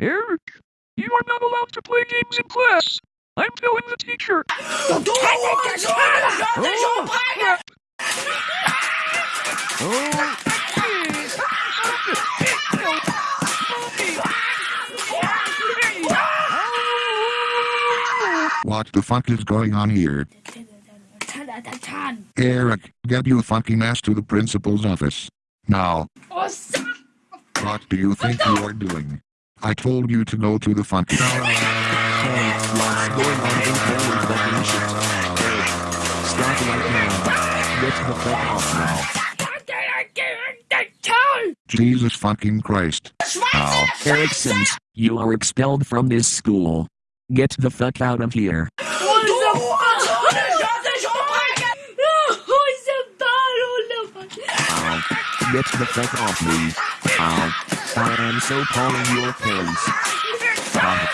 Eric, you are not allowed to play games in class. I'm telling the teacher. Oh. oh, What the fuck is going on here? Eric, get you fucking ass to the principal's office. Now. What do you think you are doing? I told you to go to the fucking... What's going on in Poland that we should... Stop right now. Get the fuck off now. Jesus fucking Christ. Ow. Ericksons, you are expelled from this school. Get the fuck out of here. Ow. Get the fuck off me. Ow. I am so calling your face. Ow.